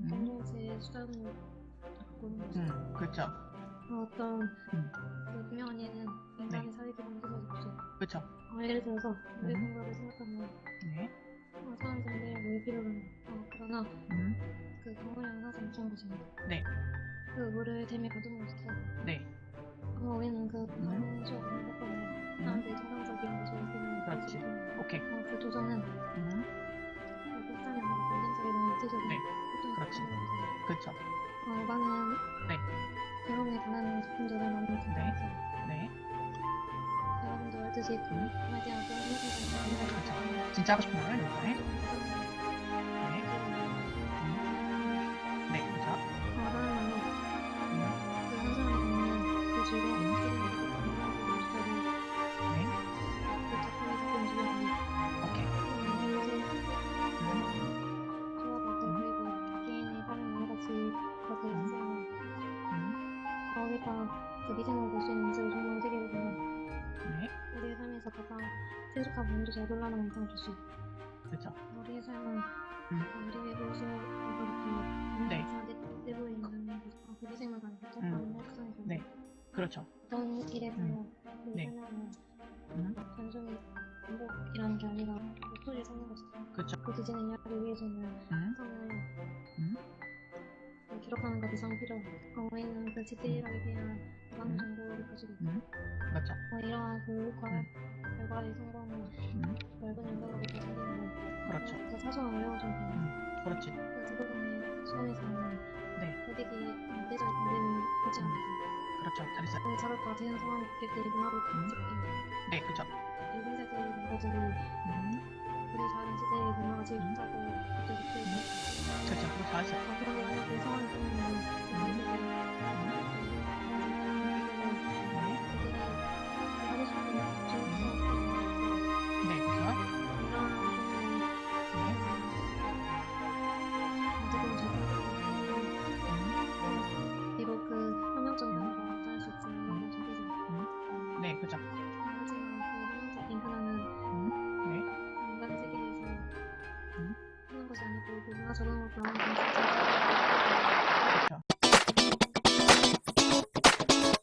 음. 공동체 수단을 갖고는 거죠. 음, 그렇죠. 어떤 음. 그 유명한 예는 인간의 네. 사회기 방식을 없죠. 그렇죠. 어, 예를 들어서 우리 음. 생각을 생각하면 네. 어, 사람들이 뭘 필요로 어, 그러나 음, 그 건물이 항상 중요한 것입니다. 네. 그 물을 댐에 가둬놓으시죠. 네. 어, 우리는 그 음. 방식을 생각하면 사람들이 정상적인 것을 느끼는 그렇지. 오케이. 어, 그 도전은 음, 육체적인 네. 어떤 그렇지. 것입니다. 그렇죠. 어, 많은 네. 대롱에 관한 작품들을 많이 찾아서 네. 여러분도 알듯이 그 음. 마디아 그런 생각을 그렇죠. 진짜 하고 싶은 말을 이번에. 네. 음, 네, 그렇죠. 말로 음, 그한 사람이 갖는 그 즐거움, 어, 우리가 그 미생을 볼수 있는 모습을 정말 세계를 보면 네. 우리의 삶에서 가장 세속한 부분도 잘 놀라는 인상을 줄수 있고 그렇죠. 우리의 삶은 음. 어, 우리의 모습을 이렇게 네. 내고 있는 음. 똑같은 혁성이 네. 그렇죠. 어떤 일에 보면 그 네. 설명은 음, 단순히 반복이라는 게 아니라 목소리를 찾는 것이죠. 그렇죠. 그 뒤지는 이야기를 위해서는 음, 성을 음, 그 기록하는 것 이상 필요 없고 우리는 그 디테일하게 대한 많은 음. 정보를 가지고 있고 음, 그렇죠. 어, 이러한 교육과 음. 결과의 성공은 음, 넓은 영역으로 생기는 그렇죠. 그 사소한 어려워진 거 그렇지. 그 대부분의 수험에서는 네. 고객이 내적 문제는 있지 않아서 그렇죠. 잘했어요. 그 작업과 같은 상황이 고객들이 문화로 음. 네, 그렇죠. 일본 세대의 문화들이 음, 우리 다른 시대의 문화가 제일 음. 좋다고 그때 느끼고 그렇죠. 그거 잘했어요. 네, 그렇죠. 하지만 그 음, 네. 인간 세계에서 음. 하는 것이 아니고 그 문화 적응으로 변하는